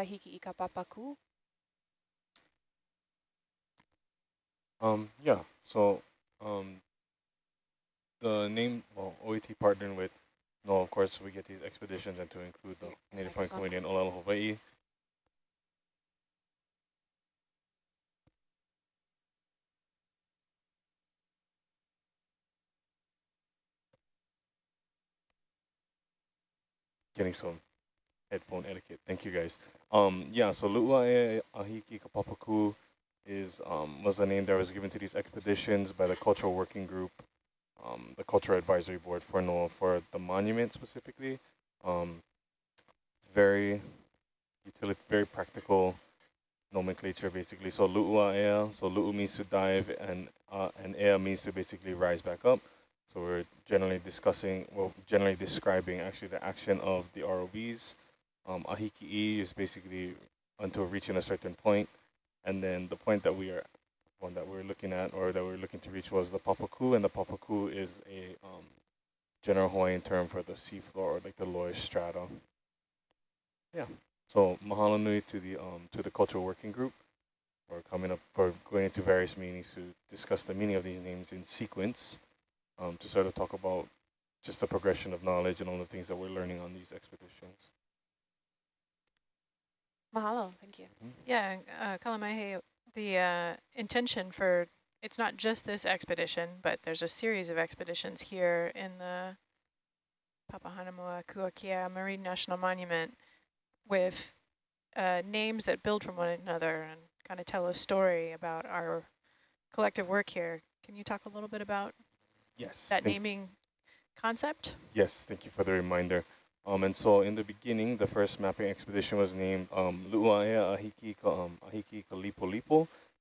Ahiki Ika Papaku? Um, yeah, so um, the name, well, OET partnered with, no, of course, we get these expeditions and to include the Native Hawaiian Community in Olelo, Hawaii. Getting some headphone etiquette. Thank you guys. Um, yeah, so Lu'uae Ahiki Kapapaku is um, was the name that was given to these expeditions by the Cultural Working Group, um, the Cultural Advisory Board for NOAA for the monument specifically. Um, very utility, very practical nomenclature basically. So lu'uaea, so lu'u means to dive, and uh, and ea means to basically rise back up. So we're generally discussing, well, generally describing actually the action of the ROVs. Um, ahiki'i is basically until reaching a certain point, and then the point that we are, one that we're looking at or that we're looking to reach was the papaku, and the papaku is a um, general Hawaiian term for the seafloor, or like the lowest strata. Yeah. So mahalo nui to the um to the cultural working group for coming up for going into various meetings to discuss the meaning of these names in sequence, um, to sort of talk about just the progression of knowledge and all the things that we're learning on these expeditions. Mahalo, thank you. Mm -hmm. Yeah, uh, Kalamahe, the uh, intention for, it's not just this expedition, but there's a series of expeditions here in the Papahanaumokuakea Marine National Monument with uh, names that build from one another and kind of tell a story about our collective work here. Can you talk a little bit about yes, that naming concept? Yes, thank you for the reminder. Um, and so in the beginning, the first mapping expedition was named um, Lu'uaea Ahiki, um, Ahiki.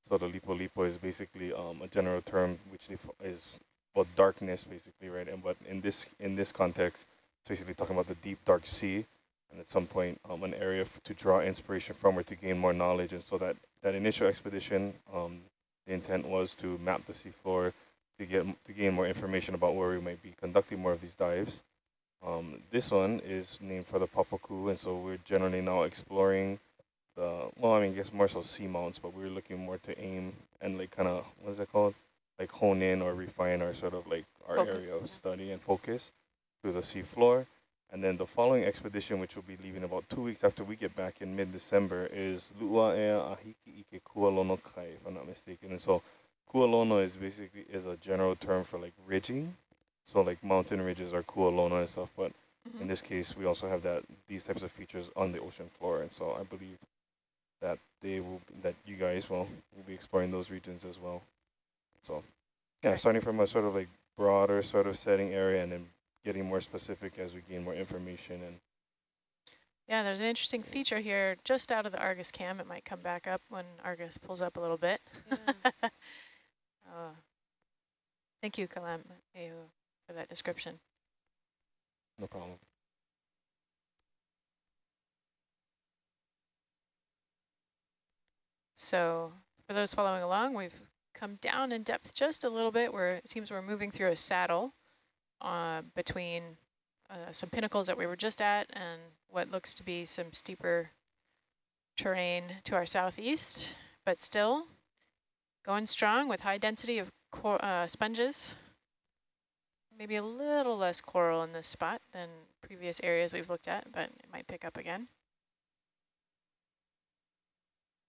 So the Lipo Lipo is basically um, a general term which is well darkness basically, right? And but in this in this context, it's basically talking about the deep dark sea, and at some point um, an area to draw inspiration from or to gain more knowledge. And so that that initial expedition, um, the intent was to map the seafloor to get to gain more information about where we might be conducting more of these dives. Um, this one is named for the Papaku, and so we're generally now exploring the, well, I mean, I guess more so seamounts, but we're looking more to aim and like kind of, what is that called? Like hone in or refine our sort of like our focus. area of study and focus to the seafloor. And then the following expedition, which will be leaving about two weeks after we get back in mid-December, is Lu'uaea Ahiki Ike Kualono Kai, if I'm not mistaken. And so Kualono is basically is a general term for like ridging. So like mountain ridges are kualono and stuff, but mm -hmm. in mm-hmm. this case, we also have that these types of features on the ocean floor. And so I believe that they will, that you guys will, will be exploring those regions as well. So yeah, starting from a sort of like broader sort of setting area and then getting more specific as we gain more information and yeah, there's an interesting feature here just out of the Argus cam. It might come back up when Argus pulls up a little bit. Yeah. uh, thank you, Kalam for that description. No problem. So for those following along, we've come down in depth just a little bit where it seems we're moving through a saddle uh, between uh, some pinnacles that we were just at and what looks to be some steeper terrain to our southeast, but still going strong with high density of uh, sponges maybe a little less coral in this spot than previous areas we've looked at, but it might pick up again.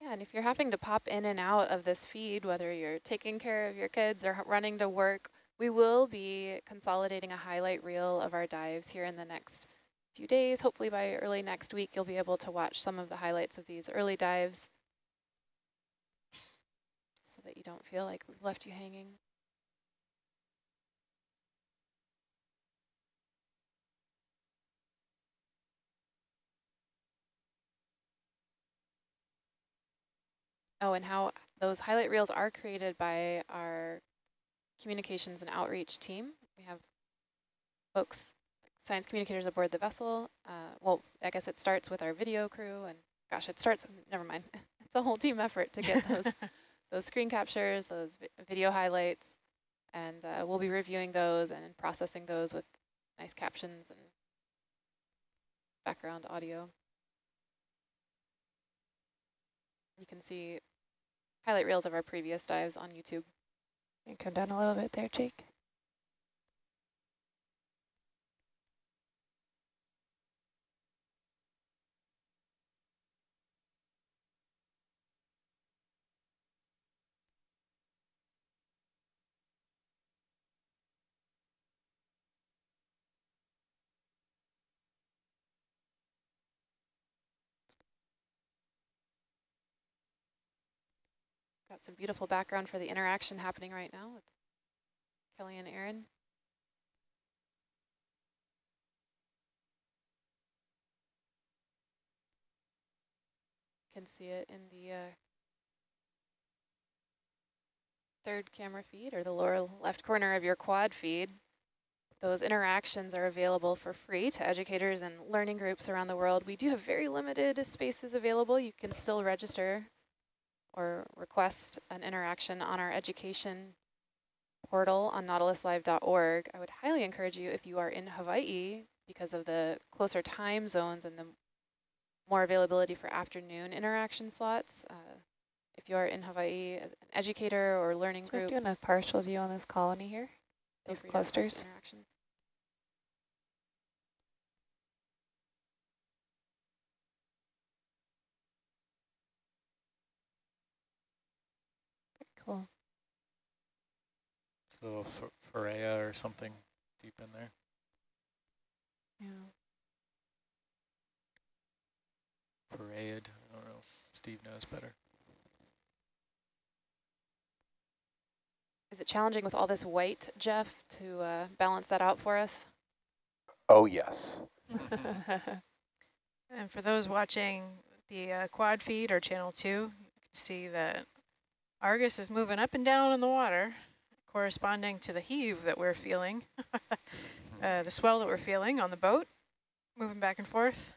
Yeah, and if you're having to pop in and out of this feed, whether you're taking care of your kids or running to work, we will be consolidating a highlight reel of our dives here in the next few days. Hopefully by early next week, you'll be able to watch some of the highlights of these early dives so that you don't feel like we've left you hanging. Oh, and how those highlight reels are created by our communications and outreach team. We have folks, science communicators aboard the vessel. Uh, well, I guess it starts with our video crew and gosh, it starts, never mind. It's a whole team effort to get those, those screen captures, those vi video highlights, and uh, we'll be reviewing those and processing those with nice captions and background audio. You can see highlight reels of our previous dives on YouTube. And come down a little bit there, Jake. Got some beautiful background for the interaction happening right now with Kelly and Aaron. Can see it in the uh, third camera feed or the lower left corner of your quad feed. Those interactions are available for free to educators and learning groups around the world. We do have very limited spaces available. You can still register or request an interaction on our education portal on nautiluslive.org. I would highly encourage you if you are in Hawaii because of the closer time zones and the more availability for afternoon interaction slots. Uh, if you are in Hawaii as an educator or learning So we're group, doing a partial view on this colony here. these free to request clusters. interaction. Cool. So F- Farrea or something deep in there. Yeah. Farreid. I don't know. Steve knows better. Is it challenging with all this white, Jeff, to uh, balance that out for us? Oh, yes. And for those watching the uh, quad feed or channel two, you can see that Argus is moving up and down in the water, corresponding to the heave that we're feeling, uh, the swell that we're feeling on the boat, moving back and forth.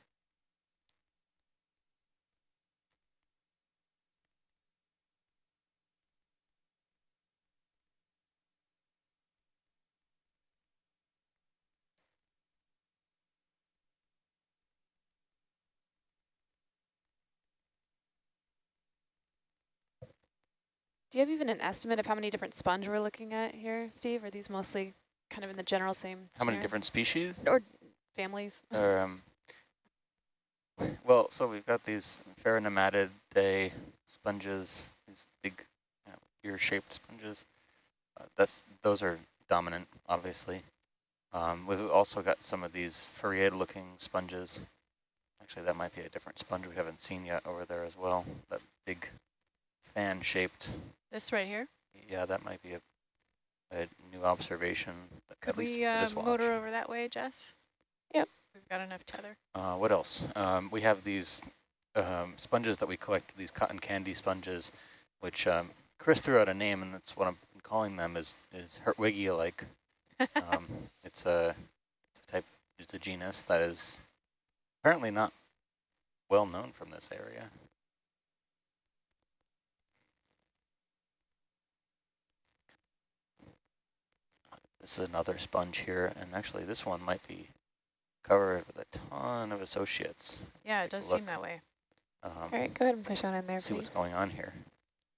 Do you have even an estimate of how many different sponge we're looking at here, Steve? Are these mostly kind of in the general same How many genera- different species? or families? Or, um, well, so we've got these Pheronematid sponges, these big you know, ear-shaped sponges. Uh, that's those are dominant, obviously. Um, we've also got some of these Farreid-looking sponges. Actually, that might be a different sponge we haven't seen yet over there as well. That big fan-shaped. This right here. Yeah, that might be a, a new observation. Could at least we for uh, watch. motor over that way, Jess? Yep. We've got enough tether. Uh, what else? Um, we have these um, sponges that we collect, these cotton candy sponges, which um, Chris threw out a name, and that's what I'm calling them, is, is Hertwigia-like. um, it's, a, it's a type, it's a genus that is apparently not well known from this area. This is another sponge here, and actually this one might be covered with a ton of associates. Yeah, it Take a does seem that way. Um, All right, go ahead and push on in there, see what's going on here.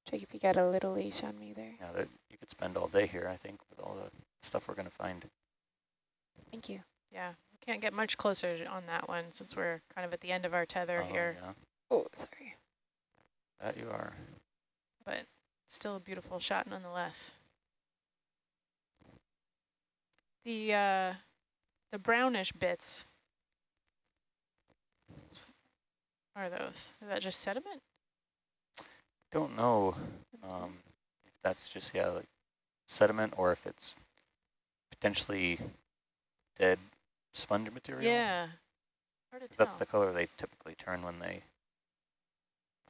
Check if you got a little leash on me there. Yeah, that you could spend all day here, I think, with all the stuff we're going to find. Thank you. Yeah, we can't get much closer on that one since we're kind of at the end of our tether Oh, here, Yeah, Oh, sorry. that you are. but still a beautiful shot nonetheless. The uh, the brownish bits are those? Is that just sediment? Don't know um, if that's just yeah like sediment or if it's potentially dead sponge material. Yeah. Hard to That's the color they typically turn when they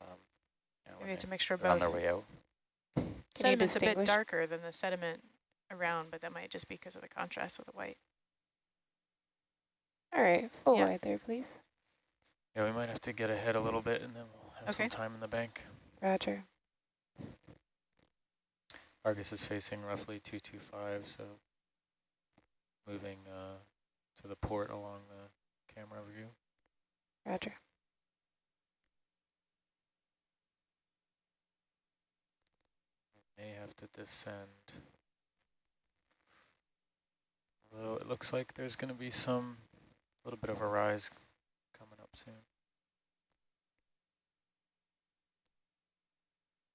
um, you know, when Maybe it's a mixture of they're on their way out. Sediment's a bit darker than the sediment around, but that might just be because of the contrast with the white. All right, full Yeah. wide there, please. Yeah, we might have to get ahead a little bit and then we'll have Okay. some time in the bank. Roger. Argus is facing roughly 225, so moving uh, to the port along the camera view. Roger. May have to descend. Although it looks like there's going to be some, a little bit of a rise coming up soon.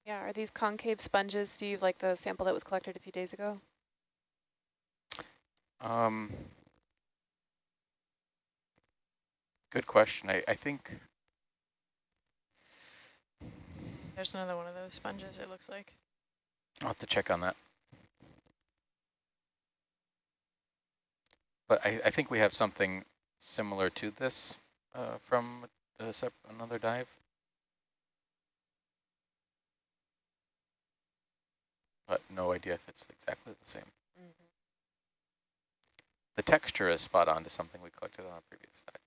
Yeah, are these concave sponges, Steve, like the sample that was collected a few days ago? Um, good question. I, I think There's another one of those sponges, it looks like. I'll have to check on that. But I, I think we have something similar to this uh, from another dive. But no idea if it's exactly the same. Mm-hmm. The texture is spot on to something we collected on a previous dive.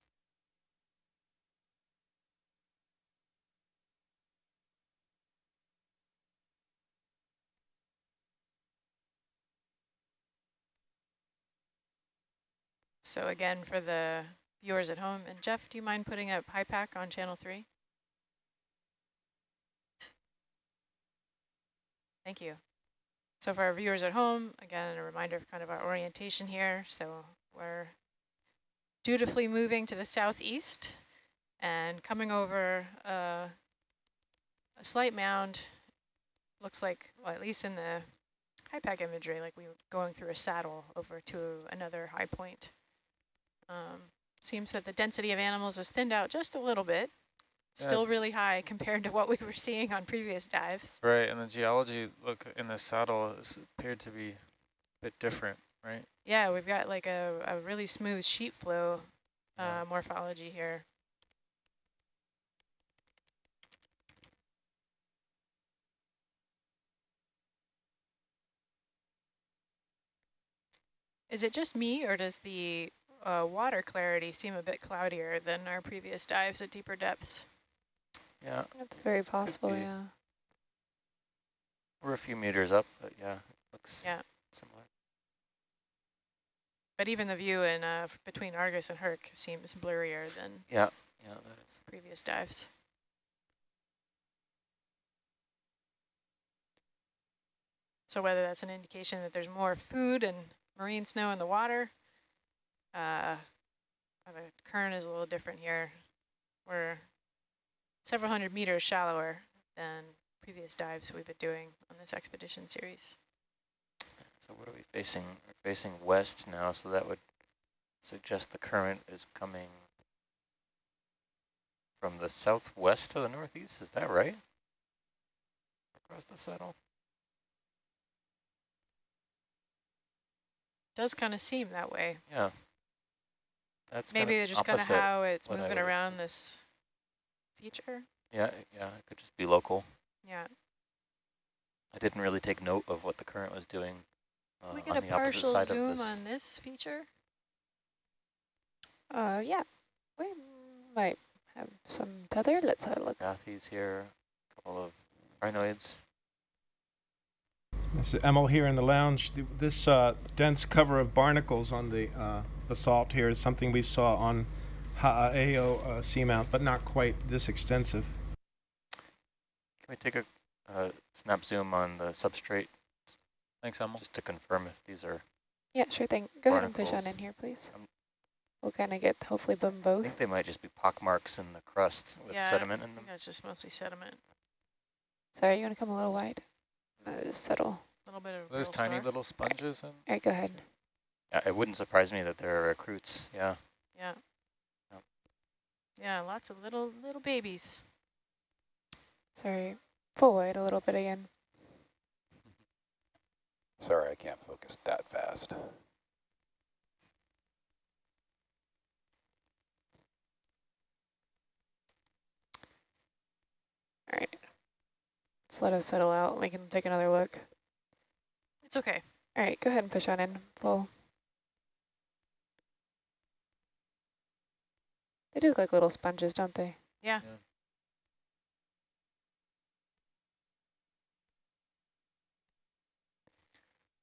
So again, for the viewers at home, and Jeff, do you mind putting up HiPAP on channel three? Thank you. So for our viewers at home, again, a reminder of kind of our orientation here. So we're dutifully moving to the southeast and coming over uh, a slight mound. Looks like, well, at least in the HiPAP imagery, like we were going through a saddle over to another high point. Um, seems that the density of animals is thinned out just a little bit. Still really high compared to what we were seeing on previous dives. Right, and the geology look in the saddle appeared to be a bit different, right? Yeah, we've got like a, a really smooth sheet flow uh, Yeah. morphology here. Is it just me or does the uh, water clarity seem a bit cloudier than our previous dives at deeper depths? Yeah, That's very possible, yeah. we're a few meters up, but yeah, it looks Yeah. similar. But even the view in uh, between Argus and Herc seems blurrier than Yeah, yeah, that is. previous dives. So whether that's an indication that there's more food and marine snow in the water, uh, the current is a little different here. We're several hundred meters shallower than previous dives we've been doing on this expedition series. So what are we facing? We're facing west now, so that would suggest the current is coming from the southwest to the northeast. Is that right? Across the saddle? Does kind of seem that way. Yeah. That's Maybe kinda they're just kind of how it's moving around expect. this feature. Yeah, yeah, it could just be local. Yeah. I didn't really take note of what the current was doing uh, we get on a the opposite partial side zoom of this. on this feature? Uh, yeah. We might have some tether. Let's have a look. Bathies here, a couple of crinoids. This is Emil here in the lounge. This uh, dense cover of barnacles on the uh, basalt here is something we saw on Ha'aeo uh, seamount, but not quite this extensive. Can we take a uh, snap zoom on the substrate Thanks, Emil. just to confirm if these are, Yeah, sure thing. Go ahead and push on in here, please. Um, We'll kind of get hopefully them I think they might just be pock marks in the crust with Yeah, sediment I in them. think that's just mostly sediment. Sorry, you want to come a little wide? Uh, just settle. A little bit of Those tiny star. little sponges and All right, go ahead. Yeah, it wouldn't surprise me that there are recruits, yeah. Yeah. Yep. Yeah, lots of little little babies. Sorry. Forward a little bit again. Sorry, I can't focus that fast. All right. Let's let us settle out. We can take another look. It's okay. All right, go ahead and push on in. Full. They do look like little sponges, don't they? Yeah. Yeah.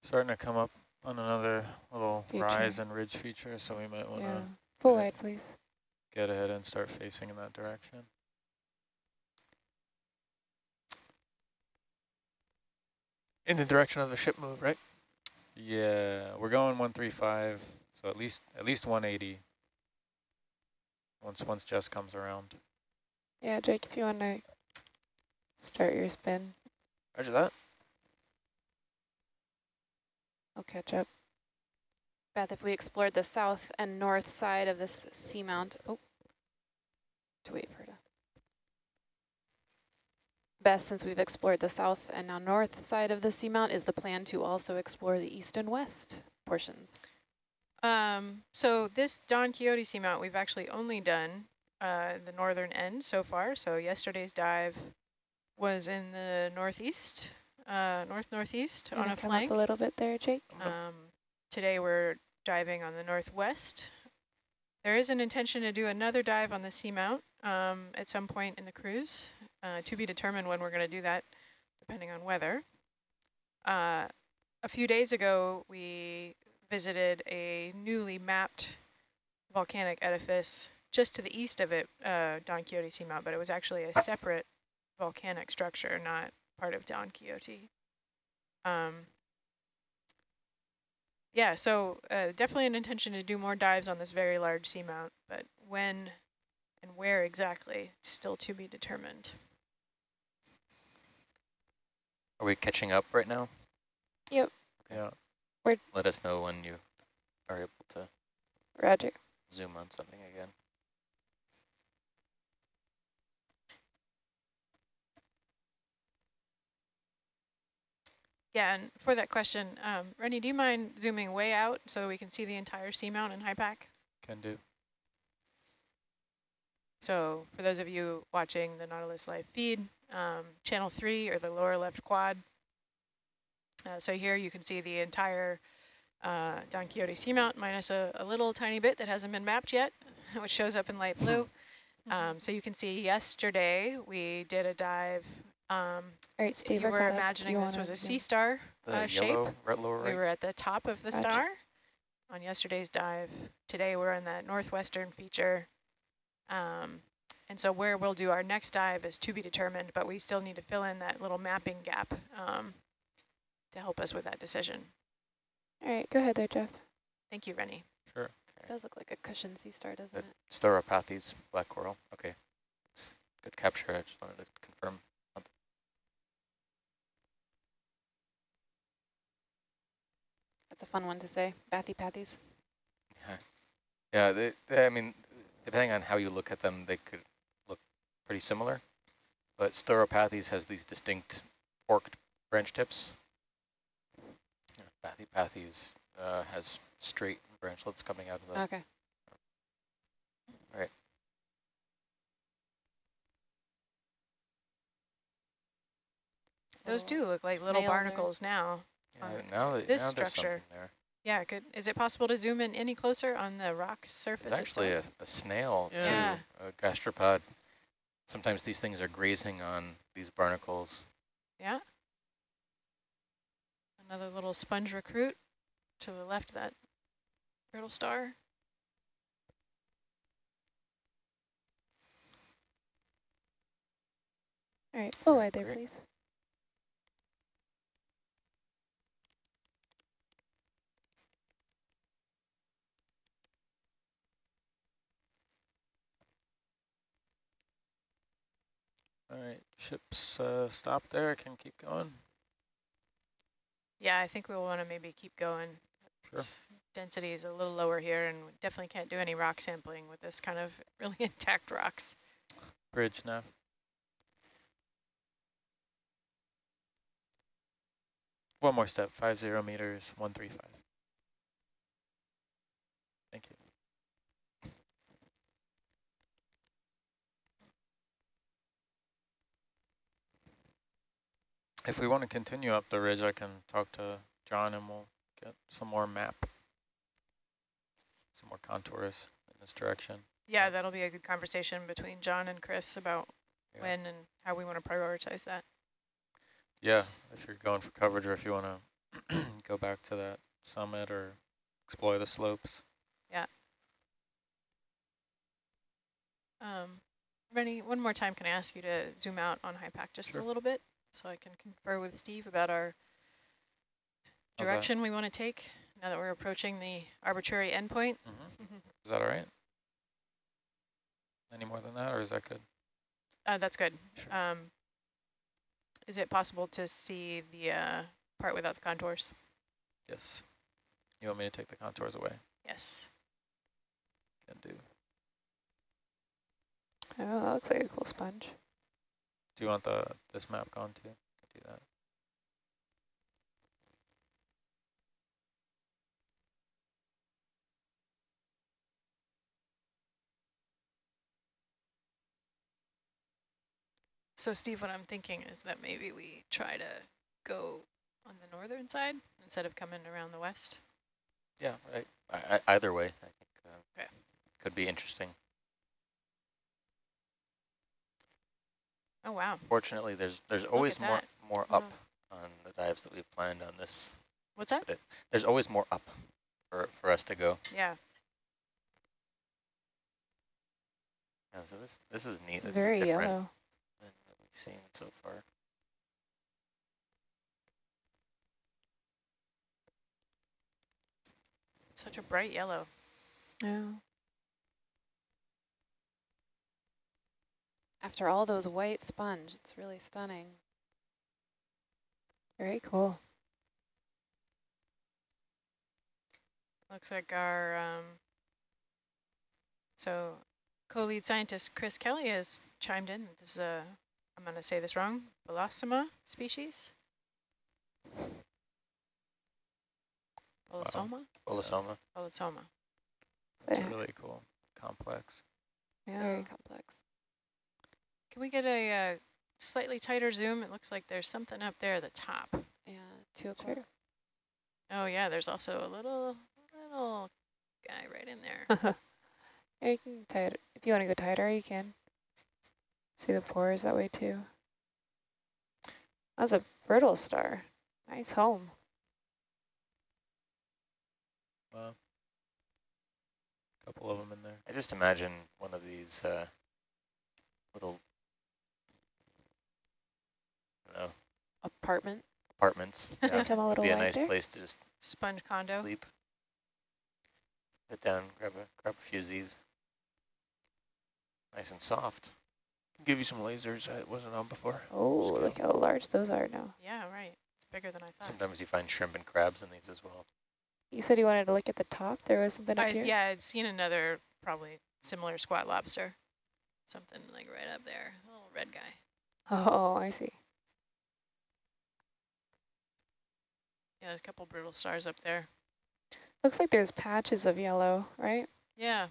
starting to come up on another little Feature. rise and ridge feature, so we might want to yeah. Full wide, please. get ahead and start facing in that direction. In the direction of the ship move, right? Yeah, we're going 135, so at least at least 180. Once once Jess comes around. Yeah, Jake, if you want to start your spin, Roger that. I'll catch up. Beth, if we explored the south and north side of this seamount, oh, to wait for her to. Beth, since we've explored the south and now north side of the seamount, is the plan to also explore the east and west portions? Um, so this Don Quixote seamount, we've actually only done uh, the northern end so far. So yesterday's dive was in the northeast, uh, north-northeast You on a come flank. up a little bit there, Jake. Um, today we're diving on the northwest. There is an intention to do another dive on the seamount um, at some point in the cruise, uh, to be determined when we're going to do that, depending on weather. Uh, a few days ago, we visited a newly mapped volcanic edifice just to the east of it, uh, Don Quixote Seamount, but it was actually a separate volcanic structure, not part of Don Quixote. Um, yeah, so uh, definitely an intention to do more dives on this very large seamount, but when and where exactly, still to be determined. Are we catching up right now? Yep. Yeah. Let us know when you are able to Roger. zoom on something again. Yeah, and for that question, um, Rennie, do you mind zooming way out so we can see the entire seamount and HiPAP? Can do. So for those of you watching the Nautilus live feed, um, channel three or the lower left quad. Uh, so here you can see the entire uh, Don Quixote seamount minus a, a little tiny bit that hasn't been mapped yet, which shows up in light blue. Um, so you can see yesterday we did a dive. Um, All right, Steve. you were imagining You this was a sea star The uh, shape, yellow, right lower we were at the top of the Gotcha. star on yesterday's dive. Today we're in that northwestern feature. Um, and so where we'll do our next dive is to be determined, but we still need to fill in that little mapping gap um, to help us with that decision. All right, go ahead there, Jeff. Thank you, Rennie. Sure. It does look like a cushion sea star, doesn't Good. it? Stauropathes, black coral. Okay. It's good capture. I just wanted to confirm. That's a fun one to say. Bathypathes. Yeah, yeah they, they, I mean, depending on how you look at them, they could look pretty similar. But Stauropathes has these distinct forked branch tips. Bathypathes uh, has straight branchlets coming out of the. Okay. Right. Those do look like little snail there. barnacles now. Yeah, now, that- this now structure. something there. Yeah, could is it possible to zoom in any closer on the rock surface It's actually a, a snail Yeah. too, a gastropod. Sometimes these things are grazing on these barnacles. Yeah. Another little sponge recruit to the left of that brittle star. All right, oh, wide there, please. All right, ships uh, stop there. I can keep going. Yeah, I think we'll want to maybe keep going. Sure. Density is a little lower here, and definitely can't do any rock sampling with this kind of really intact rocks. Bridge now. One more step, five zero meters, one three five. If we want to continue up the ridge, I can talk to John and we'll get some more map, some more contours in this direction. Yeah, that'll be a good conversation between John and Chris about Yeah. when and how we want to prioritize that. Yeah, if you're going for coverage or if you want to go back to that summit or explore the slopes. Yeah. Um, Rennie, one more time, can I ask you to zoom out on HiPAP just Sure. a little bit so I can confer with Steve about our direction we want to take now that we're approaching the arbitrary endpoint. Mm-hmm. Is that all right? Any more than that, or is that good? Uh, that's good. Sure. Um, is it possible to see the uh, part without the contours? Yes. You want me to take the contours away? Yes. Can do. Oh, that looks like a cool sponge. Do you want the this map gone too? Can do that. So Steve, what I'm thinking is that maybe we try to go on the northern side instead of coming around the west. Yeah, I, I, I- either way, I think uh, Okay. could be interesting. Oh, wow. Fortunately, there's there's Look always more more Wow. up on the dives that we've planned on this. What's that? It, there's always more up for for us to go. Yeah. Yeah, so this this is neat. This Very is different yellow. than what we've seen so far. Such a bright yellow. Yeah. After all those white sponge, it's really stunning. Very cool. Looks like our, um, so co-lead scientist Chris Kelly has chimed in. This is a, I'm going to say this wrong, Bolosoma species? Bolosoma? Bolosoma. Bolosoma. It's Yeah. really cool. Complex. Yeah, very complex. Can we get a uh, slightly tighter zoom? It looks like there's something up there at the top. Yeah, two o'clock. Sure. Oh yeah, there's also a little, little guy right in there. yeah, you can tie it. If you want to go tighter, you can. See the pores that way too. That's a brittle star. Nice home. Wow. Couple of them in there. I just imagine one of these uh, little, I don't know, Apartment. apartments. Yeah, Come a would little be a nice there. place to just Sponge condo. sleep. Sit down, grab a grab a few Z's. Nice and soft. Give you some lasers that wasn't on before. Oh, Scale. look how large those are now. Yeah, right. It's bigger than I thought. Sometimes you find shrimp and crabs in these as well. You said you wanted to look at the top. There was something up I, here. yeah, I'd seen another probably similar squat lobster. Something like right up there, a little red guy. Oh, I see. Yeah, there's a couple brittle stars up there. Looks like there's patches of yellow, right? Yeah,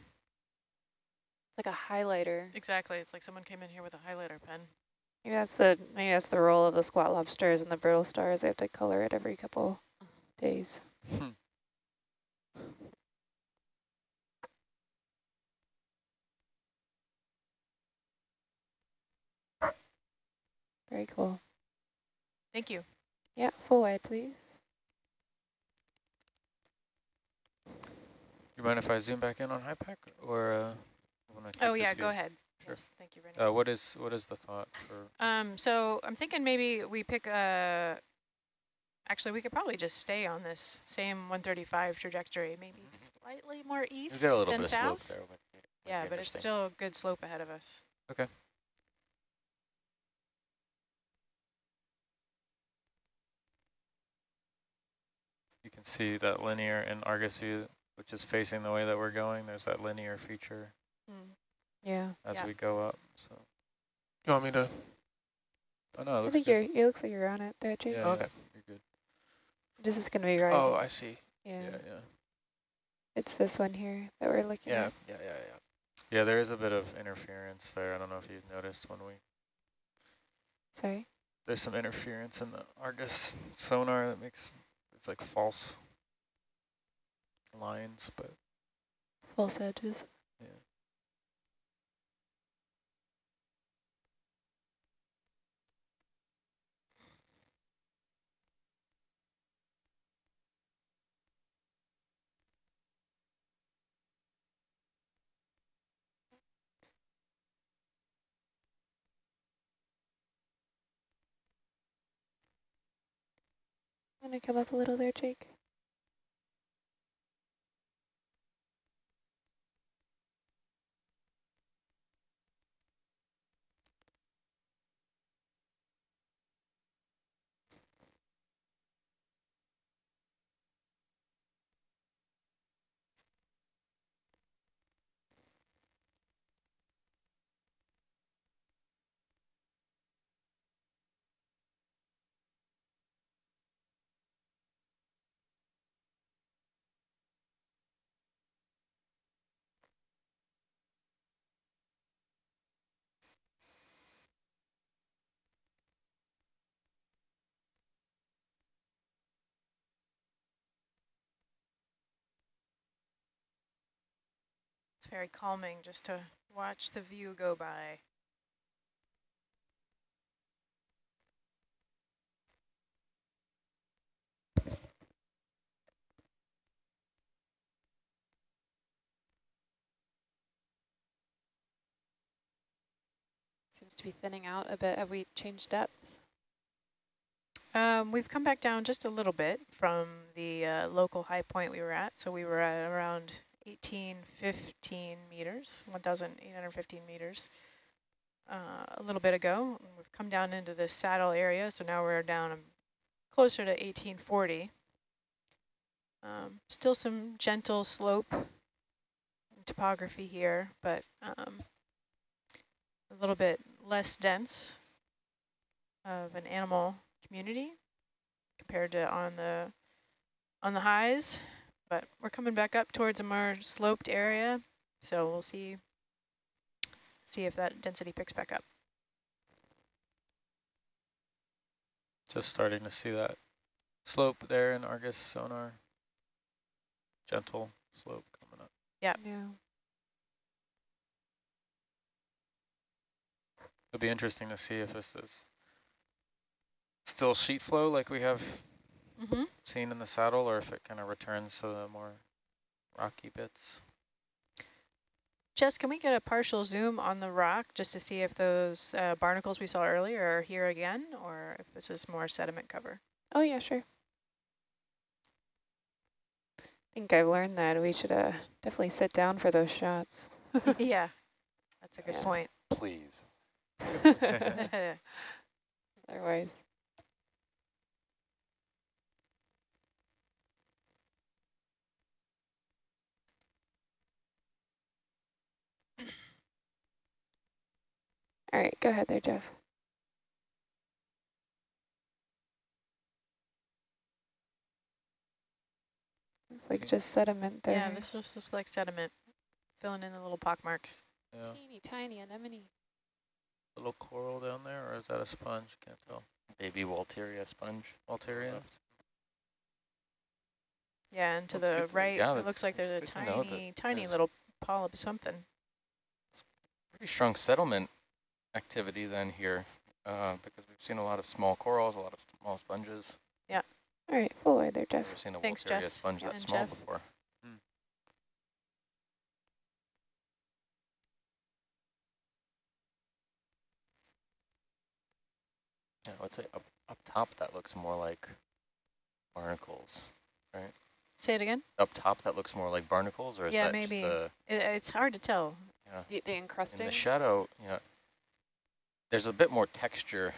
Like a highlighter. exactly. It's like someone came in here with a highlighter pen. Maybe that's the maybe that's the role of the squat lobsters and the brittle stars. They have to color it every couple mm-hmm. days. Hmm. Very cool. Thank you. Yeah, full wide, please. You mind if I zoom back in on HiPAP or uh, Oh yeah, go ahead. Sure. Yes, thank you, Renee. Uh, what is what is the thought for? Um, so I'm thinking maybe we pick a, actually we could probably just stay on this same 135 trajectory, maybe slightly more east get a little than bit of slope south. there. But Yeah, but it's still a good slope ahead of us. Okay. You can see that linear in Argosy, which is facing the way that we're going. There's that linear feature hmm. Yeah. as Yeah. we go up. So, You want me to? oh no, it I think good. you're. It looks like you're on it there, Jake. Yeah, Okay. yeah, you're good. This is gonna be rising. Oh, I see. yeah. Yeah, yeah. It's this one here that we're looking Yeah, at. yeah, yeah, yeah. Yeah, there is a bit of interference there. I don't know if you noticed when we Sorry. there's some interference in the Argus sonar that makes it's like false lines, but False edges. yeah. Want to come up a little there, Jake? Very calming just to watch the view go by. Seems to be thinning out a bit. Have we changed depths? Um, we've come back down just a little bit from the uh, local high point we were at. So we were at around 1815 meters, 1,815 meters uh, a little bit ago. We've come down into the saddle area, so now we're down um, closer to 1840. Um, still some gentle slope topography here, but um, a little bit less dense of an animal community compared to on the on the highs, but we're coming back up towards a more sloped area, so we'll see see if that density picks back up. Just starting to see that slope there in Argus sonar. Gentle slope coming up. Yeah. Yeah. It'll be interesting to see if this is still sheet flow like we have Mm -hmm. seen in the saddle or if it kind of returns to the more rocky bits. Jess, can we get a partial zoom on the rock just to see if those uh, barnacles we saw earlier are here again or if this is more sediment cover? Oh, yeah, sure. I think I've learned that we should uh, definitely sit down for those shots. yeah, that's a good Yeah. point. Please. Otherwise. All right, go ahead there, Jeff. It's like just sediment there. yeah, this was just like sediment, filling in the little pock marks. Yeah. Teeny tiny anemone. Little coral down there, or is that a sponge? Can't tell. Baby Walteria sponge. Walteria. Yeah, and to Well, the good to- right, yeah, it looks like there's a it's good to know that tiny, tiny there's- little polyp something. Pretty strong settlement activity then here, uh, because we've seen a lot of small corals, a lot of small sponges. Yeah. All right, full wide there, Jeff. Never seen a Thanks, Jess. sponge that And small Jeff. before. Hmm. Yeah, I would say up, up top that looks more like barnacles. Right? Say it again? Up top that looks more like barnacles, or is Yeah, that maybe. just the, It, it's hard to tell. yeah. The, the In the shadow, know, there's a bit more texture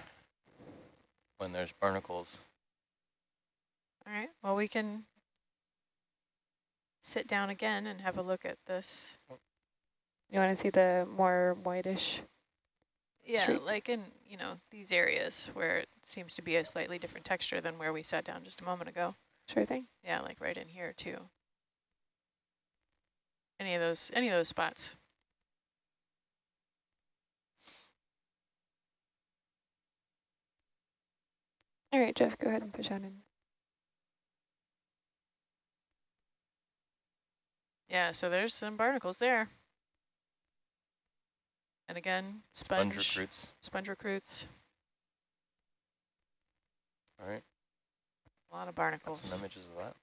when there's barnacles. All right, well, we can sit down again and have a look at this. You want to see the more whitish? Yeah, Streaks. like in, you know, these areas where it seems to be a slightly different texture than where we sat down just a moment ago. Sure thing. Yeah, like right in here too. Any of those, any of those spots. All right, Jeff, go ahead and push on in. Yeah, so there's some barnacles there. And again, Sponge sponge, recruits. sponge recruits, All right, a lot of got barnacles. some images of that.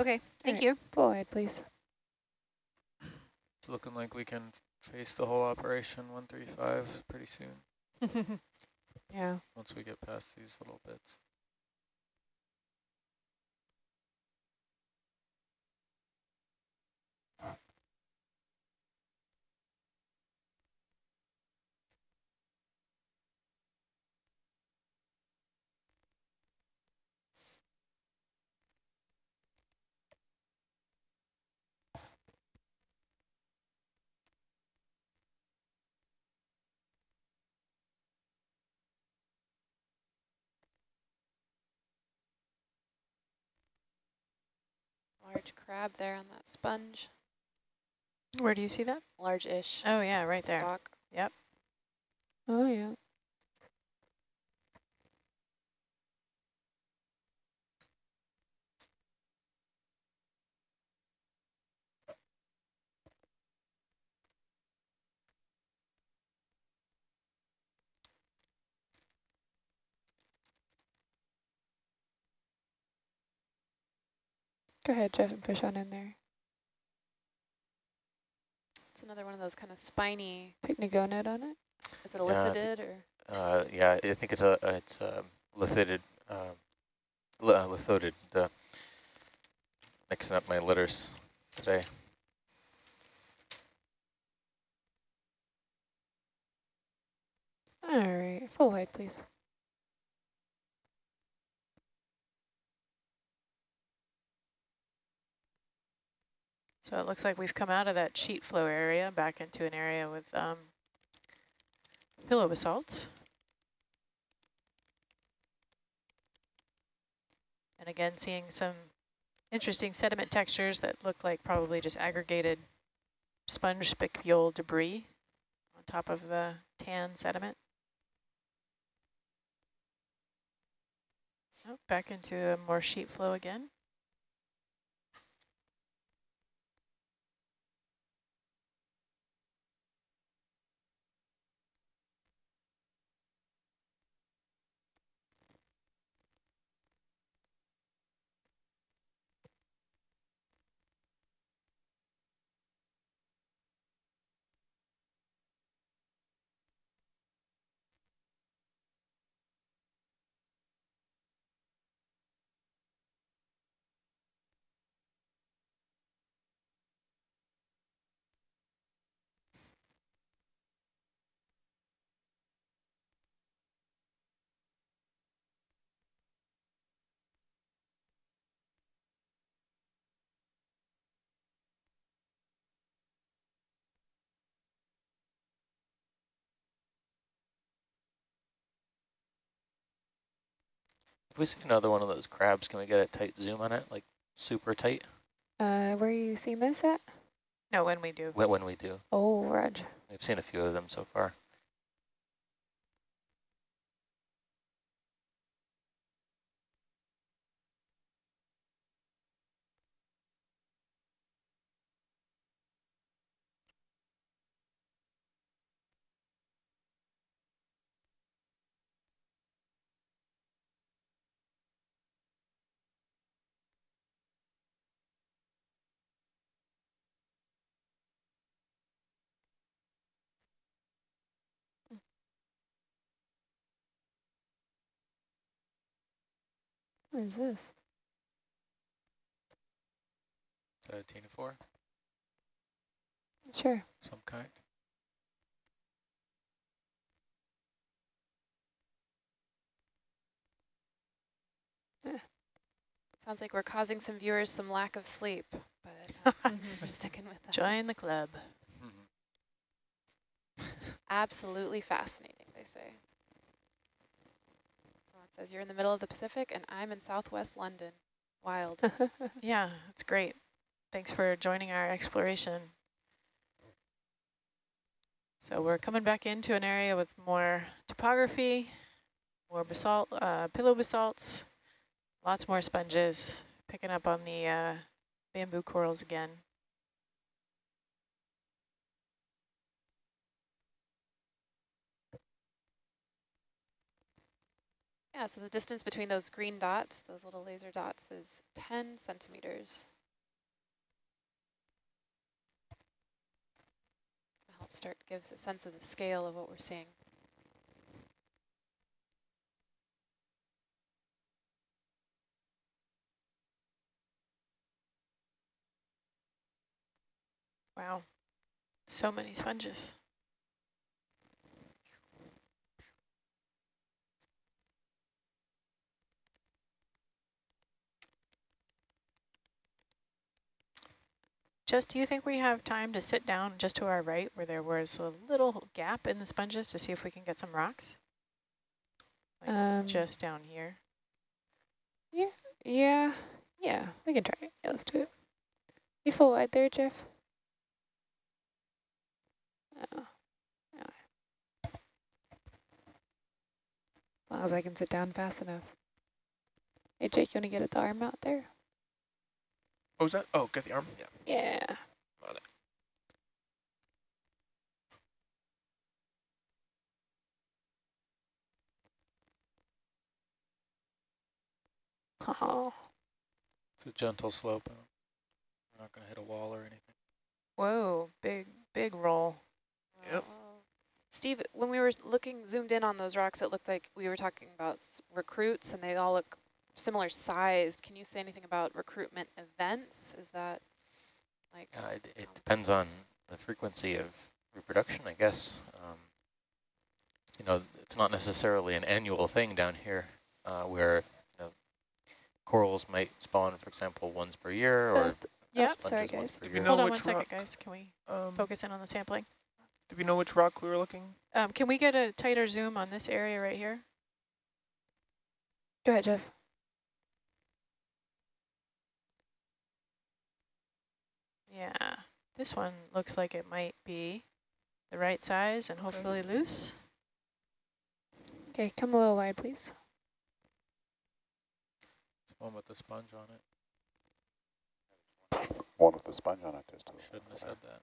Okay, thank right. you. Full wide, please. It's looking like we can face the whole operation 135 pretty soon. Yeah. once we get past these little bits. Large crab there on that sponge, Where do you see that? large-ish Oh, yeah, right there. stalk. Yep. Oh, yeah. Go ahead, Jeff, and push on in there. It's another one of those kind of spiny, Pycnogonid on it. is it a Yeah, lithidid or? Uh, yeah, I think it's a it's a lithidid, uh, li uh, lithodid. Uh, mixing up my letters today. All right, full wide, please. So it looks like we've come out of that sheet flow area back into an area with um, pillow basalts. And again, seeing some interesting sediment textures that look like probably just aggregated sponge spicule debris on top of the tan sediment. Oh, back into a more sheet flow again. If we see another one of those crabs, can we get a tight zoom on it, like super tight? Uh, where are you seeing this at? No, when we do. When when we do, Oh, Raj. we've seen a few of them so far. What is this? Is that a ctenophore, Sure. some kind? Yeah. Sounds like we're causing some viewers some lack of sleep, but uh, we're sticking with that. Join the club. Absolutely fascinating, they say. Says you're in the middle of the Pacific and I'm in southwest London. Wild. Yeah, that's great. Thanks for joining our exploration. So we're coming back into an area with more topography, more basalt, uh, pillow basalts, lots more sponges, picking up on the uh, bamboo corals again. Yeah, so the distance between those green dots, those little laser dots, is 10 centimeters. Help start gives a sense of the scale of what we're seeing. Wow, so many sponges. Just, do you think we have time to sit down just to our right where there was a little gap in the sponges to see if we can get some rocks? Like Um, just down here. Yeah, yeah, yeah, we can try it. Yeah, let's do it. You full wide there, Jeff? Oh. As long as I can sit down fast enough. Hey, Jake, you want to get at the arm out there? What was that? Oh, get the arm? Yeah. Yeah. Got it. Oh, It's a gentle slope. We're not going to hit a wall or anything. Whoa, big, big roll. Yep. Wow. Steve, when we were looking zoomed in on those rocks, it looked like we were talking about recruits and they all look similar sized. Can you say anything about recruitment events? Is that like, Yeah, it, it depends on the frequency of reproduction, I guess. Um, you know, it's not necessarily an annual thing down here, uh, where you know corals might spawn, for example, once per year, or Yeah, sorry, guys. Do we know Hold on which one second, rock? guys. Can we Um, focus in on the sampling? do we know which rock we were looking? Um, can we get a tighter zoom on this area right here? go ahead, Jeff. Yeah, this one looks like it might be the right size and hopefully loose. Okay, come a little wide, please. It's one with the sponge on it. One with the sponge on it. Just a little Shouldn't have said that.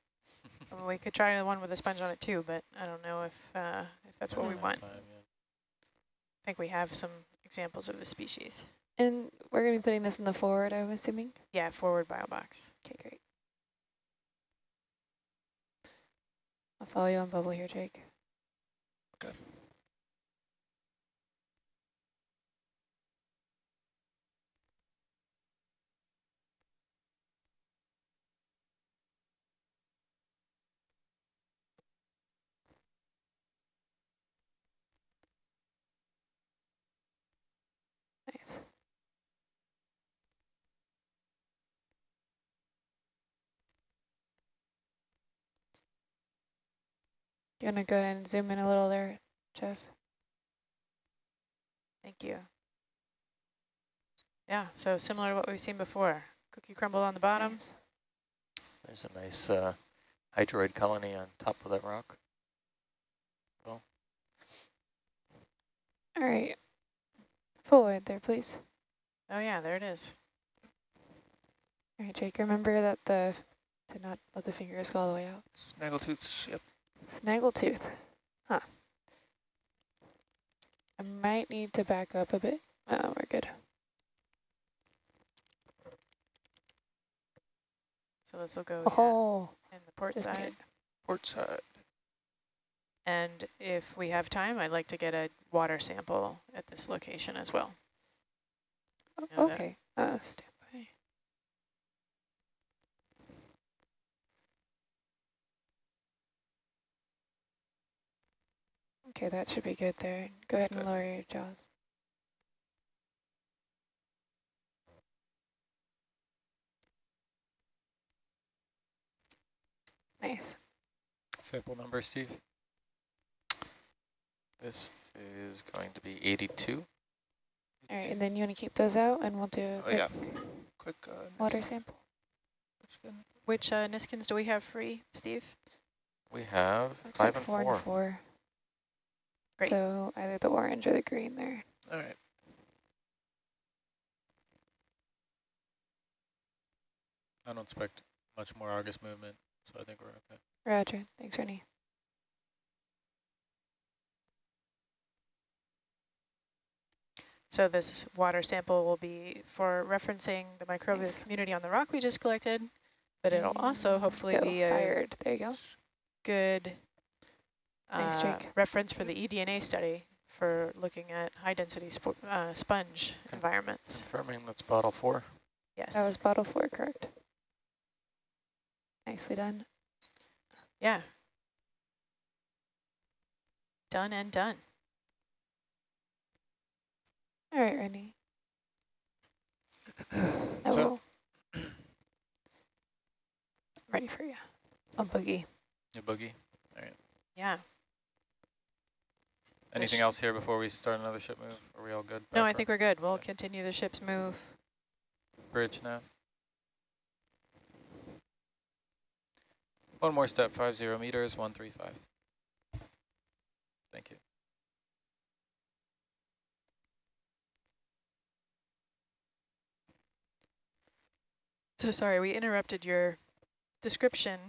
I mean, we could try the one with a sponge on it too, but I don't know if uh, if that's what we want. time yet. I think we have some examples of the species. And we're going to be putting this in the forward, I'm assuming? Yeah, forward bio box. Okay, great. I'll follow you on bubble here, Jake. Okay. Nice. You want to go ahead and zoom in a little there, Jeff? Thank you. Yeah, so similar to what we've seen before. Cookie crumble on the bottom. Nice. There's a nice uh, hydroid colony on top of that rock. All right. Forward there, please. Oh yeah, there it is. All right, Jake, remember that the, to not let the fingers go all the way out. Snaggletooths, yep. Snaggletooth. Huh. I might need to back up a bit. Oh, we're good. So this will go Oh, in the port just side. kidding. Port side. And if we have time, I'd like to get a water sample at this location as well. O- Know that- okay. Uh, Okay, that should be good there. Go ahead and lower your jaws. Nice. Sample number, Steve? This is going to be 82. All right, and then you want to keep those out, and we'll do a Oh, quick yeah. Quick uh, water sample. Which uh, Niskins do we have free, Steve? We have Looks five like and four four. and four. Great. So either the orange or the green there. All right. I don't expect much more Argus movement, so I think we're okay. Roger. Thanks, Rennie. So this water sample will be for referencing the microbial Nice. community on the rock we just collected, but it'll also mm, hopefully go be a fired. There you go. good Thanks, uh, Jake. reference for the eDNA study for looking at high density spo uh, sponge Con- environments. Confirming that's bottle four. Yes. That was bottle four, correct? Nicely done. Yeah. Done and done. All right, Randy. I So- will. Ready for you. A boogie. A boogie. All right. Yeah. Anything else here before we start another ship move? Are we all good? No, I think we're good. We'll continue the ship's move. Bridge now. One more step, five zero meters, one three five. Thank you. So sorry, we interrupted your description,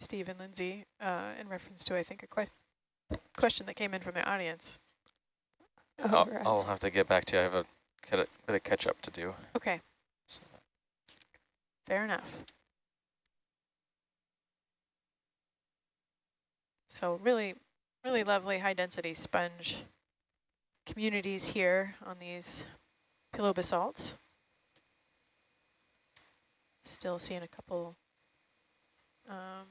Steve and Lindsay, uh, in reference to, I think, a que question that came in from the audience. I'll, I'll have to get back to you. I have a bit of catch up to do. Okay, So fair enough. So really, really lovely high density sponge communities here on these pillow basalts. Still seeing a couple um,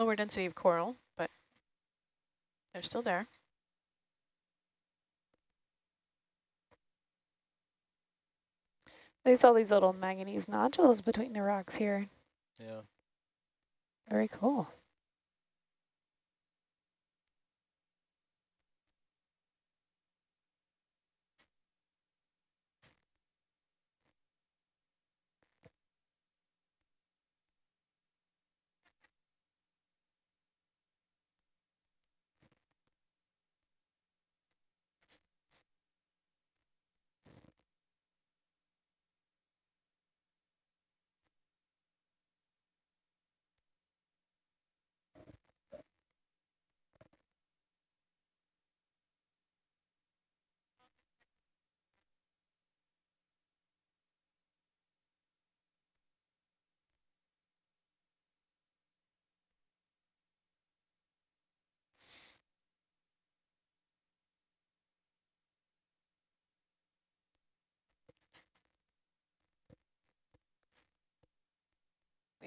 lower density of coral, but they're still there. There's all these little manganese nodules between the rocks here. yeah. Very cool.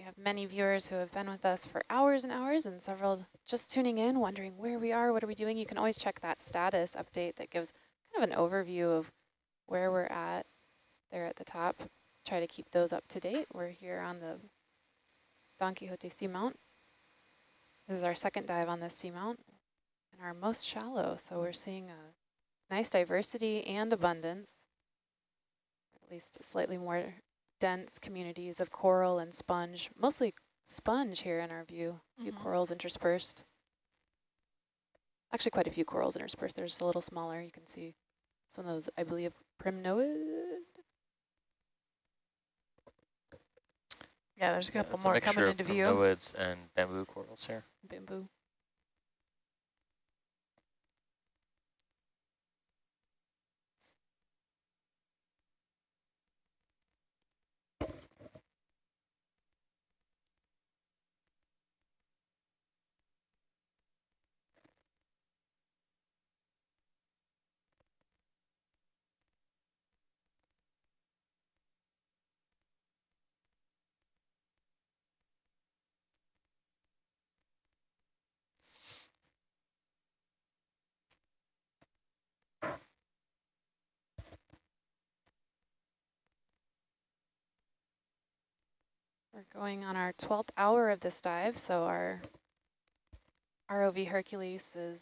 Have many viewers who have been with us for hours and hours and several just tuning in, wondering where we are, what are we doing. You can always check that status update that gives kind of an overview of where we're at there at the top. Try to keep those up to date. We're here on the Don Quixote Seamount. This is our second dive on this seamount and our most shallow. So we're seeing a nice diversity and abundance, at least slightly more dense communities of coral and sponge, mostly sponge here in our view, a few Mhm. corals interspersed. Actually quite a few corals interspersed. They're just a little smaller. You can see some of those, I believe, primnoid. Yeah, there's a Yeah, couple it's a more mixture coming of into view. primnoids and bamboo corals here. bamboo. We're going on our 12th hour of this dive, so our ROV Hercules is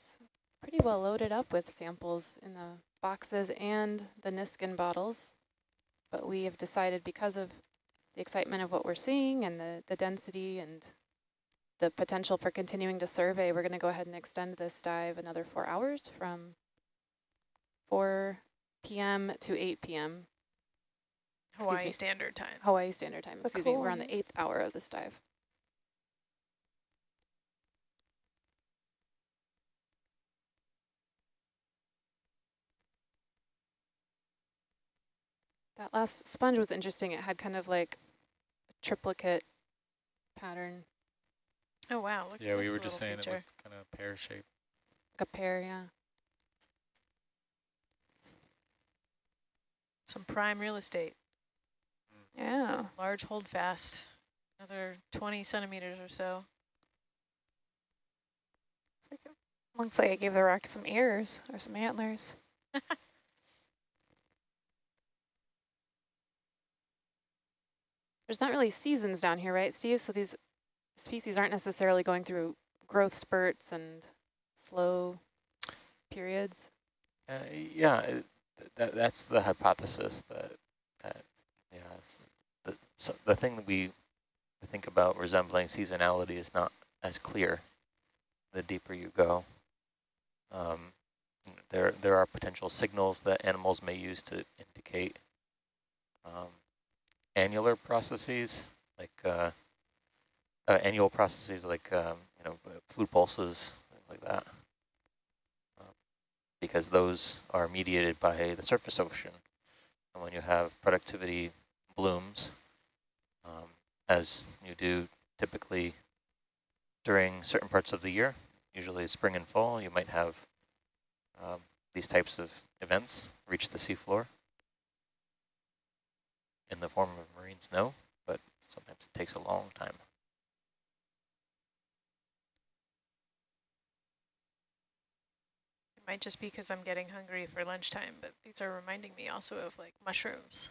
pretty well loaded up with samples in the boxes and the Niskin bottles. But we have decided because of the excitement of what we're seeing and the, the density and the potential for continuing to survey, we're going to go ahead and extend this dive another four hours from 4 p.m. to 8 p.m. excuse Hawaii me. Standard Time. Hawaii Standard Time. The Excuse me, we're on the eighth hour of this dive. That last sponge was interesting. It had kind of like a triplicate pattern, Oh wow! Look Yeah, at we were just saying feature. it looked kind of pear shaped. like a pear, yeah. Some prime real estate, Yeah. large holdfast Another 20 centimeters or so. Looks like I gave the rock some ears or some antlers. There's not really seasons down here, right, Steve? So these species aren't necessarily going through growth spurts and slow periods. Uh, yeah, it, that that's the hypothesis that that yeah. s- The so the thing that we think about resembling seasonality is not as clear. The deeper you go, um, there there are potential signals that animals may use to indicate um, annular processes like uh, uh, annual processes like um, you know uh, fluid pulses things like that Um, because those are mediated by the surface ocean and when you have productivity blooms as you do typically during certain parts of the year usually spring and fall you might have um, these types of events reach the seafloor in the form of marine snow, but sometimes it takes a long time. It might just be because I'm getting hungry for lunchtime, but these are reminding me also of like mushrooms.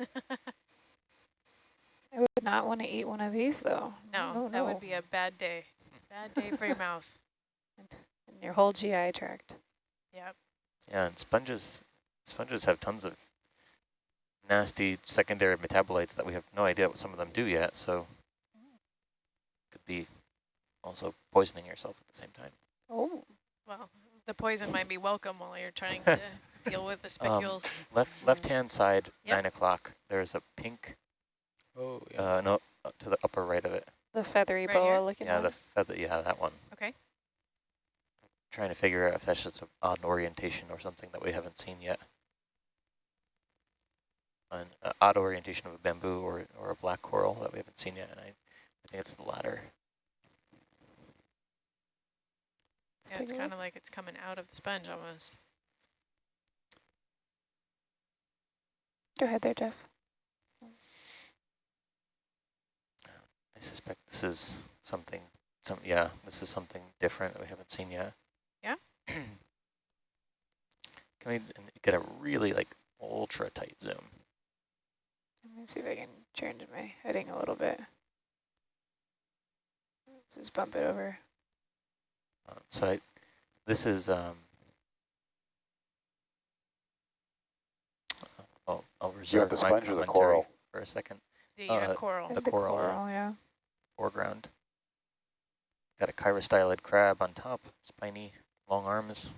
I would not want to eat one of these though. No, that would be a bad day. Bad day for your mouth. and your whole GI tract. Yep. Yeah, and sponges, sponges have tons of nasty secondary metabolites that we have no idea what some of them do yet, so could be also poisoning yourself at the same time. Oh. Well, the poison might be welcome while you're trying to deal with the Um, spicules. left left hand side, Yep. nine o'clock. There's a pink. Oh, yeah. Uh, no, uh, to the upper right of it. The feathery Right boa here? looking Yeah, one. the feather. Yeah, that one. Okay. Trying to figure out if that's just an odd orientation or something that we haven't seen yet. An uh, odd orientation of a bamboo or or a black coral that we haven't seen yet, and I, I think it's the latter. Yeah, it's kind of like it's coming out of the sponge almost. Go ahead there, Jeff. I suspect this is something. Some yeah, this is something different that we haven't seen yet. Yeah. Can we get a really like ultra tight zoom? Let me see if I can change my heading a little bit. Just bump it over. Uh, so I, this is, um, I'll, I'll reserve the my sponge or the coral? for a second. The uh, Uh, coral. The the coral, yeah. coral, yeah. Foreground. Got a chirostylid crab on top, spiny, long arms.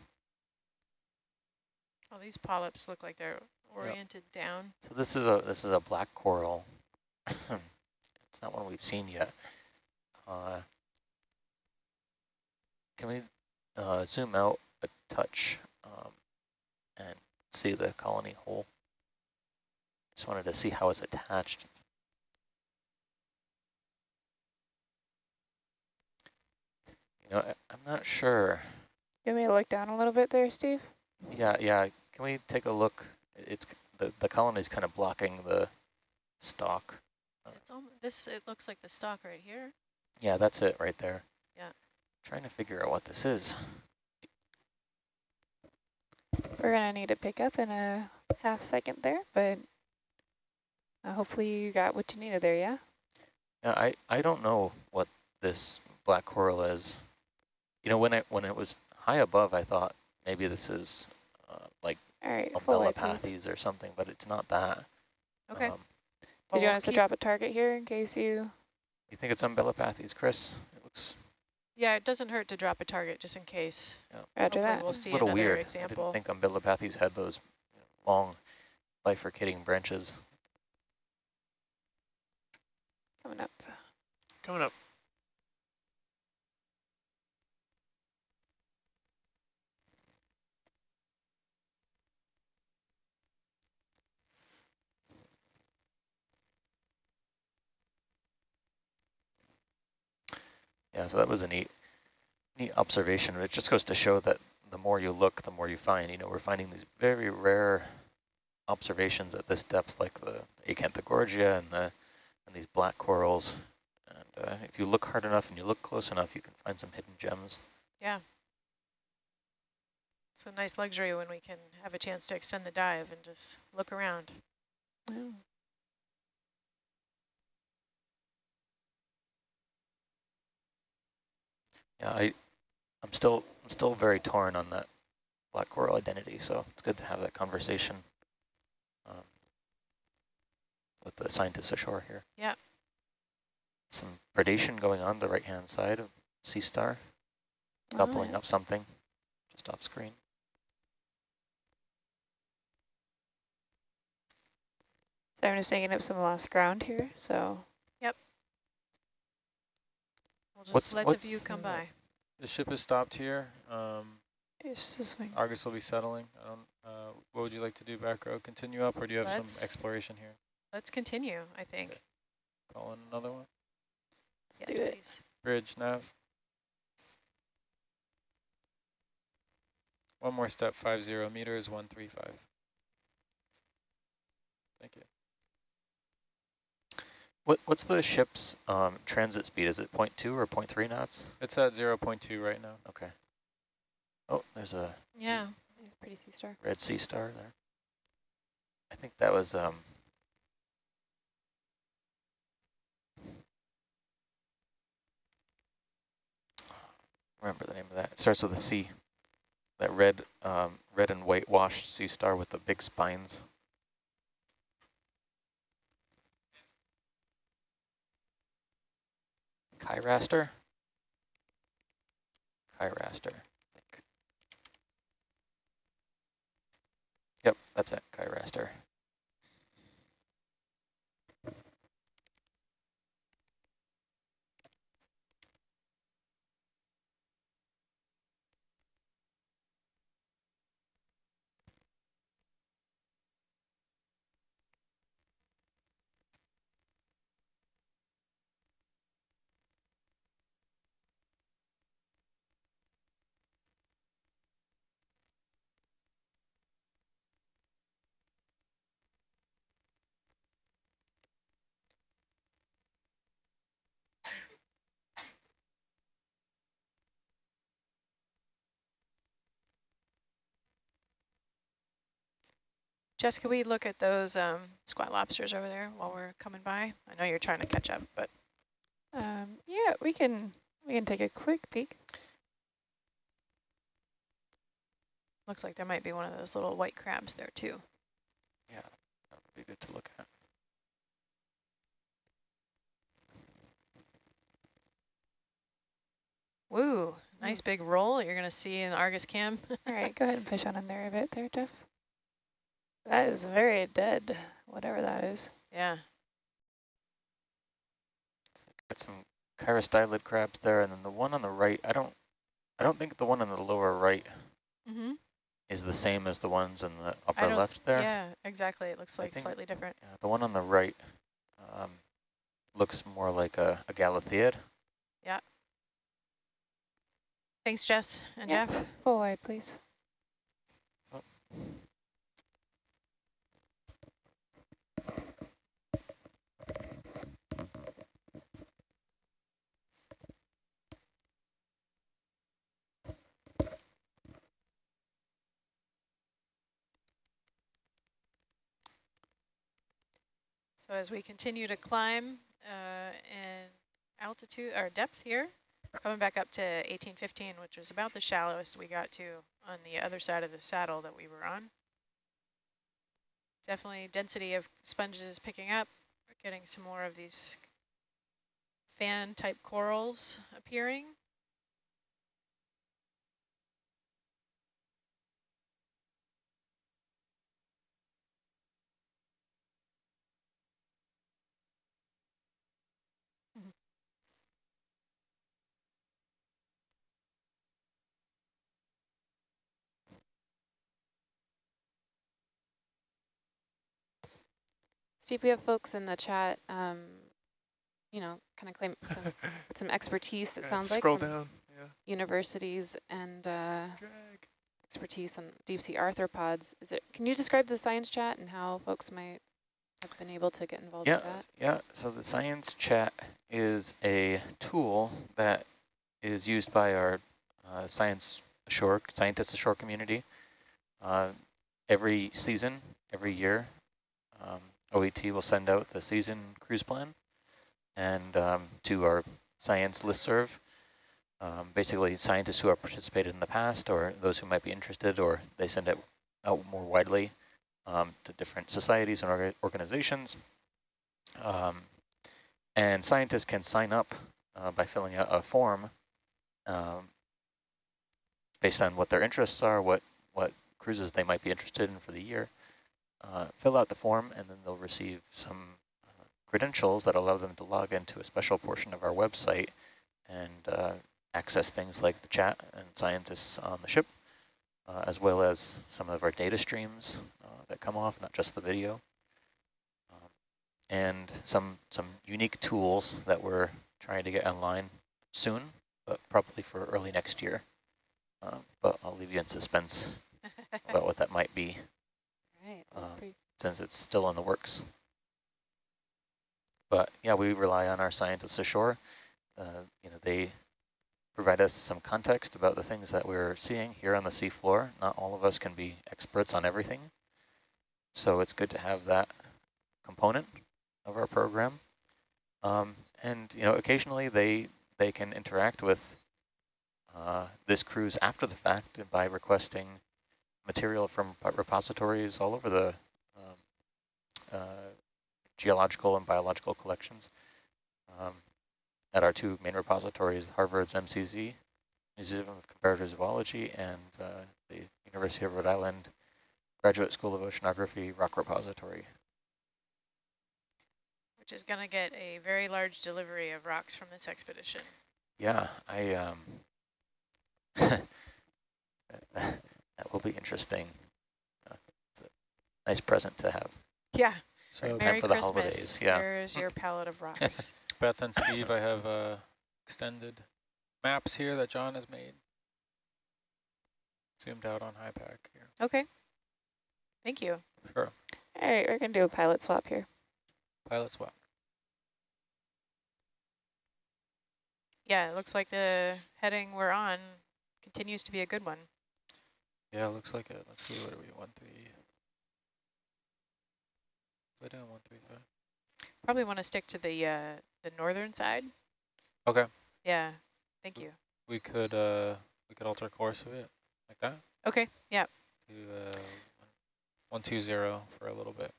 Oh, these polyps look like they're oriented down. So this is a this is a black coral. it's not one we've seen yet. Uh, can we uh, zoom out a touch um, and see the colony hole? Just wanted to see how it's attached. You know, I, I'm not sure. You want me to look down a little bit there, Steve? Yeah, yeah. Can we take a look? It's the the colony is kind of blocking the stalk. It's almost, this, it looks like the stalk right here. Yeah, that's it right there. Yeah. Trying to figure out what this is. We're going to need to pick up in a half second there, but uh, hopefully you got what you needed there, yeah? Yeah, I I don't know what this black coral is. You know, when it when it was high above, I thought maybe this is uh, like All right, full light, or something, but it's not that. Okay. Um, Did you want us to drop a target here in case you... you think it's umbellapathes, Chris? It looks Yeah, it doesn't hurt to drop a target just in case. Roger Hopefully that. we'll it's see a little another weird. example. I didn't think umbellapathes had those you know, long bifurcating branches. Coming up. Coming up. Yeah, so that was a neat, neat observation. It just goes to show that the more you look, the more you find. You know, we're finding these very rare observations at this depth, like the Acanthogorgia and the and these black corals. And uh, if you look hard enough and you look close enough, you can find some hidden gems. Yeah. It's a nice luxury when we can have a chance to extend the dive and just look around. Yeah, I, I'm still I'm still very torn on that black coral identity, so it's good to have that conversation um, with the scientists ashore here. Yeah. Some predation going on the right-hand side of Sea Star, coupling yeah. up something just off screen. So I'm just making up some lost ground here, so Yep. We'll just What's- let what's- the view come by. The ship is stopped here. Um, it's just swing. Argus will be settling. I don't, uh, what would you like to do back row? Continue up or do you have Let's- some exploration here? Let's continue, I think. Call in another one? Yes, do it. please. Bridge, nav. One more step, five zero meters, one three five. Thank you. What What's the ship's um, transit speed? Is it 0.2 or 0.3 knots? It's at zero point two right now. Okay. Oh, there's a Yeah. It's a pretty sea star. red sea star there. I think that was um remember the name of that. It starts with a C. That red um red and white washed sea star with the big spines. Kyraster? Kyraster. Yep, that's it, Kyraster. Jess, could we look at those um, squat lobsters over there while we're coming by? I know you're trying to catch up, but Um, yeah, we can we can take a quick peek. looks like there might be one of those little white crabs there too. Yeah, that would be good to look at. Woo, nice big roll you're going to see in Argus cam. All right, go ahead and push on in there a bit there, Jeff. That is very dead, whatever that is. yeah. Got some chirostylid crabs there, and then the one on the right, I don't, I don't think the one on the lower right Mm-hmm. is the same as the ones in the upper left there. Yeah, exactly. It looks like think- slightly different. Yeah, the one on the right um, looks more like a, a Galatheid. Yeah. Thanks, Jess and Yeah. Jeff. Full wide, please. So as we continue to climb uh, in altitude or depth here, coming back up to 1815, which was about the shallowest we got to on the other side of the saddle that we were on. Definitely density of sponges is picking up. We're getting some more of these fan type corals appearing. Steve, we have folks in the chat, um, you know, kind of claim some, some expertise, it Yeah, sounds like, Scroll down. Yeah. universities and uh, expertise on deep sea arthropods. Is it? Can you describe the science chat and how folks might have been able to get involved Yeah, with that? yeah. So the science chat is a tool that is used by our uh, science ashore, scientists ashore community. Uh, every season, every year, um, OET will send out the season cruise plan and um, to our science listserv. Um, basically, scientists who have participated in the past or those who might be interested, or they send it out more widely um, to different societies and orga organizations. Um, and scientists can sign up uh, by filling out a form um, based on what their interests are, what, what cruises they might be interested in for the year. Uh, fill out the form and then they'll receive some uh, credentials that allow them to log into a special portion of our website and uh, access things like the chat and scientists on the ship, uh, as well as some of our data streams uh, that come off, not just the video Um, and some some unique tools that we're trying to get online soon, but probably for early next year. Um, but I'll leave you in suspense about what that might be Right. Um, since it's still in the works. But yeah, we rely on our scientists ashore. Uh, you know, they provide us some context about the things that we're seeing here on the seafloor. Not all of us can be experts on everything. So it's good to have that component of our program. Um, and, you know, occasionally they, they can interact with uh, this cruise after the fact by requesting material from repositories all over the um, uh, geological and biological collections. Um, at our two main repositories, Harvard's MCZ, Museum of Comparative Zoology, and uh, the University of Rhode Island Graduate School of Oceanography Rock Repository. Which is going to get a very large delivery of rocks from this expedition. Yeah, I um, that will be interesting. Uh, it's a nice present to have. Yeah. So Time Merry for the Christmas. holidays, yeah. Here's your palette of rocks. Beth and Steve, I have uh, extended maps here that John has made. Zoomed out on HiPAP here. okay. Thank you. Sure. All right, we're going to do a pilot swap here. Pilot swap. Yeah, it looks like the heading we're on continues to be a good one. Yeah, looks like it. Let's see, what are we, one, three? Way down, one, three, five. Probably want to stick to the uh, the northern side. Okay, Yeah. Thank you. we could, uh, we could alter course of it, like that, Okay. Yeah. to, uh, one, two, zero for a little bit.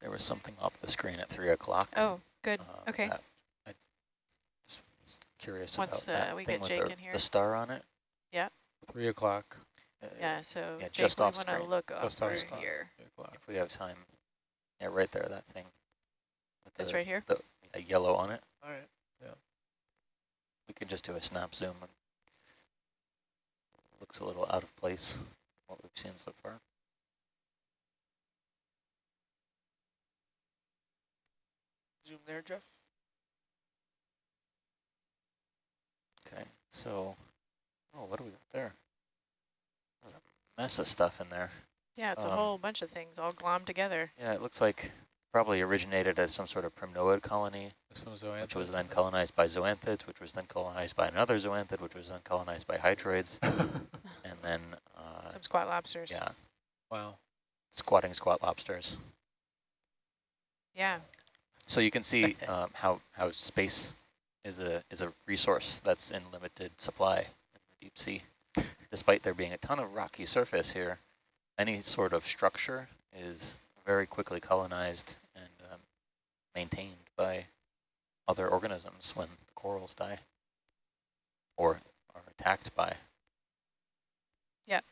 There was something off the screen at three o'clock. Oh, good. uh, okay. that I just was curious Once, about that uh, we thing get with Jake the, in here. the star on it. Three o'clock, Uh, Yeah. So yeah, Jake, just we off want to screen. look over Just off screen. here. three o'clock. If we have time. Yeah, right there, that thing. With This the, right here. the yeah, yellow on it. All right. Yeah. We can just do a snap zoom. And looks a little out of place, what we've seen so far. Zoom there, Jeff. Okay, so, oh, what do we got there? There's a mess of stuff in there. Yeah, it's a Um, whole bunch of things all glommed together. Yeah, it looks like probably originated as some sort of primnoid colony, which was then colonized by zoanthids, which was then colonized by another zoanthid, which was then colonized by hydroids, and then, uh, Some squat lobsters. yeah, Wow. squatting squat lobsters. Yeah. So you can see um, how how space is a is a resource that's in limited supply in the deep sea. Despite there being a ton of rocky surface here, any sort of structure is very quickly colonized and um, maintained by other organisms when the corals die or are attacked by. Yep.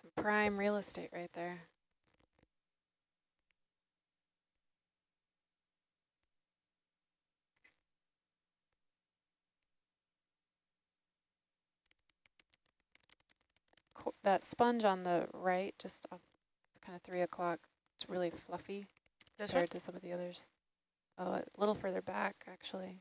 Some prime real estate right there. That sponge on the right, just kind of three o'clock, it's really fluffy This one? compared to some of the others. Oh, a little further back, actually.